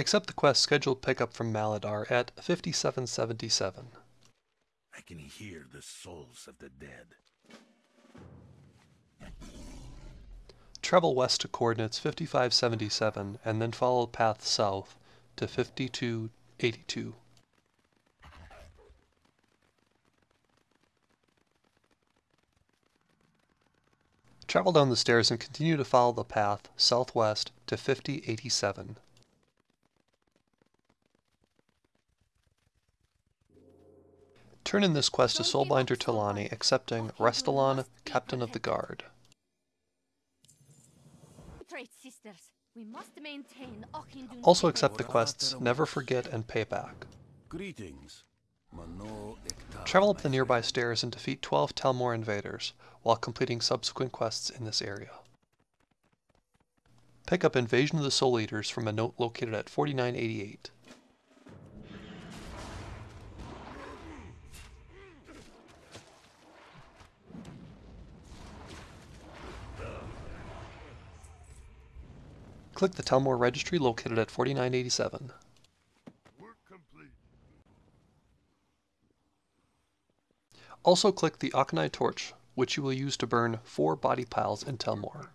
Accept the quest scheduled pickup from Maladar at 5777. I can hear the souls of the dead. Travel west to coordinates 5577 and then follow path south to 5282. Travel down the stairs and continue to follow the path southwest to 5087. Turn in this quest to Soulbinder Tuulani, accepting Restalaan, Captain of the Guard. Also accept the quests Never Forget and Payback. Greetings. Travel up the nearby stairs and defeat 12 Telmor invaders, while completing subsequent quests in this area. Pick up Invasion of the Soul Eaters from a note located at 4988. Click the Telmor registry located at 4987. Also click the Auchenai torch, which you will use to burn four body piles in Telmor.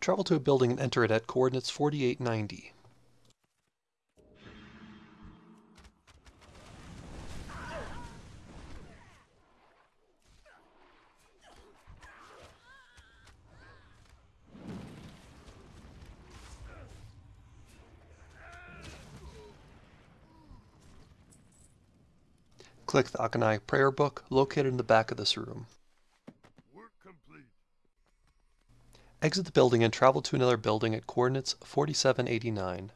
Travel to a building and enter it at coordinates 4890. Click the Auchenai prayer book located in the back of this room. Exit the building and travel to another building at coordinates 4789.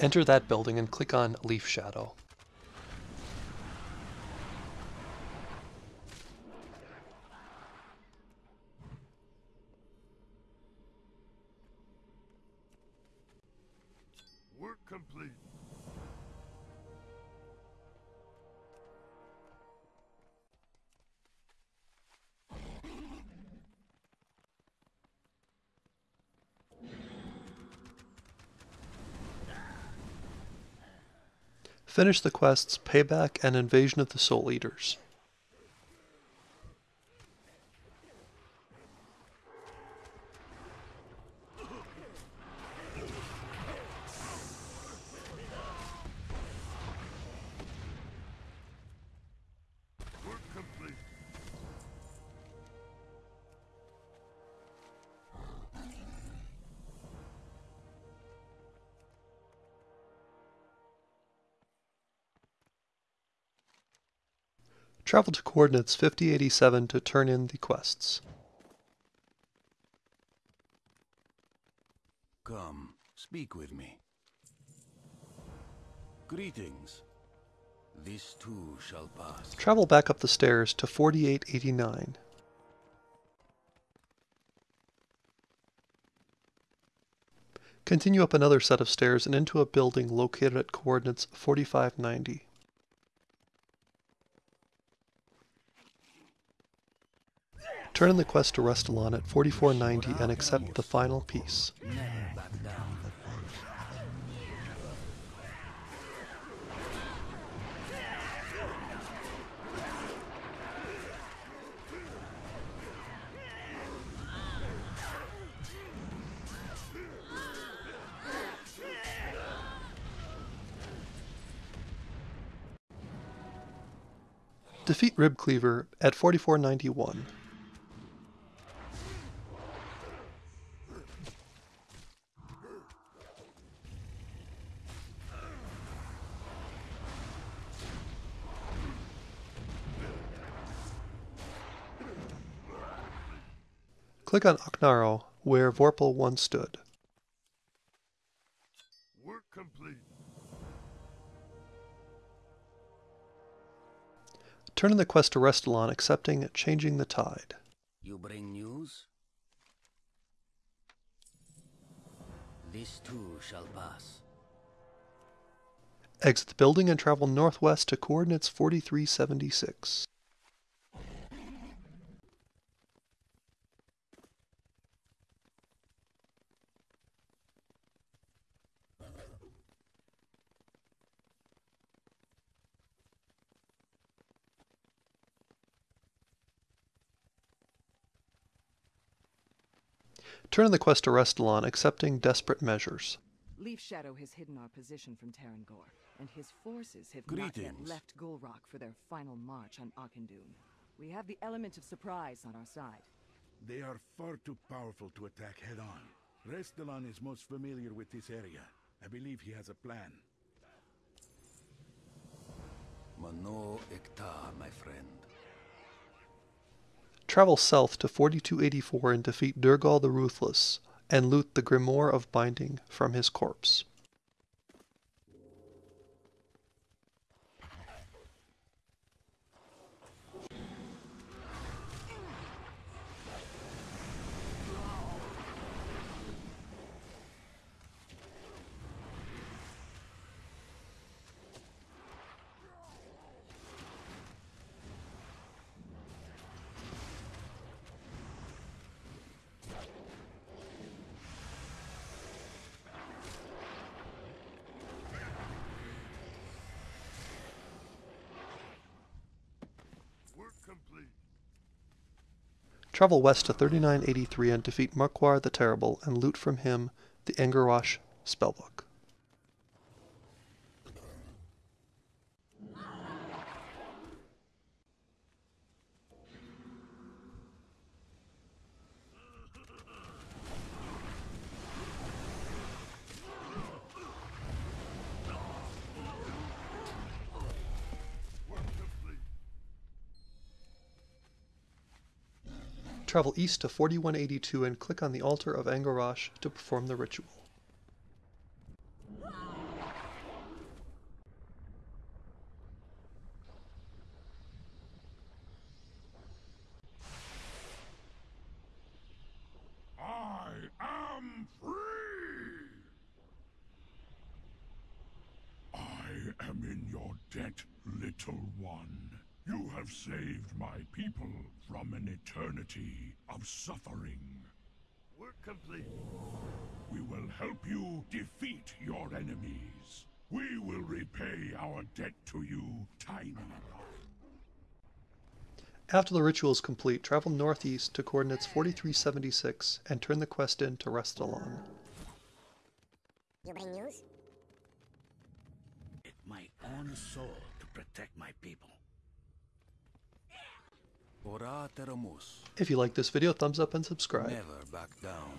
Enter that building and click on Leaf Shadow. Work complete. Finish the quests Payback and Invasion of the Soul Eaters. Travel to coordinates 5087 to turn in the quests. Come, speak with me. Greetings. This too shall pass. Travel back up the stairs to 4889. Continue up another set of stairs and into a building located at coordinates 4590. Turn in the quest to Restalaan at 4490 and accept the final piece. Defeat Rib Cleaver at 4491. Click on Oknaro, where Vorpal once stood. Work complete. Turn in the quest to Restalaan, accepting Changing the Tide. You bring news? This too shall pass. Exit the building and travel northwest to coordinates 4376. Turn in the quest to Restalaan, accepting desperate measures. Leaf Shadow has hidden our position from Teron'gor, and his forces have not yet left Gulrock for their final march on Auchindoun. We have the element of surprise on our side. They are far too powerful to attack head on. Restalaan is most familiar with this area. I believe he has a plan. Mano Ekta, my friend. Travel south to 4284 and defeat Durgal the Ruthless, and loot the Grimoire of Binding from his corpse. Work complete. Travel west to 3983 and defeat Markwar the Terrible and loot from him the Engerwash spellbook. Travel east to 4182 and click on the altar of Angarash to perform the ritual. I am free! I am in your debt, little one. You have saved my people from an eternity of suffering. Work complete. We will help you defeat your enemies. We will repay our debt to you, Tiny. After the ritual is complete, travel northeast to coordinates 4376 and turn the quest in to Restalaan. You bring news? It my own soul to protect my people. If you like this video, thumbs up and subscribe. Never back down.